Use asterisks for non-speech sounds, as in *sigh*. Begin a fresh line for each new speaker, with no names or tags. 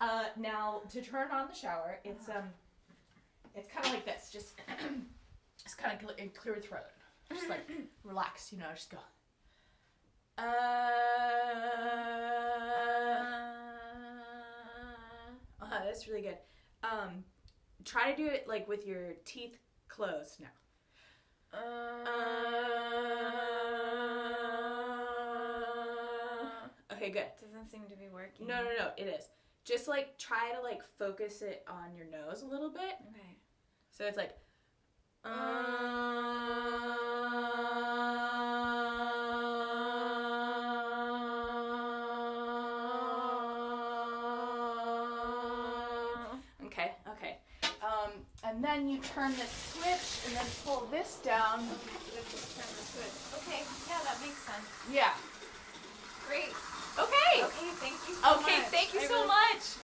Uh, now to turn on the shower, it's um, it's kind of like this. Just, *clears throat* it's kind of clear, clear throat. Just like *clears throat* relax, you know. Just go. Uh, uh, that's really good. Um, try to do it like with your teeth closed now. Uh, okay, good.
Doesn't seem to be working.
No, no, no, it is. Just like try to like focus it on your nose a little bit.
Okay.
So it's like. Okay, okay. Um, and then you turn this switch and then pull this down.
Just turn the switch. Okay. Yeah, that makes sense.
Yeah.
Great.
Okay,
thank you so much.